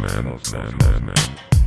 man, man, man, man.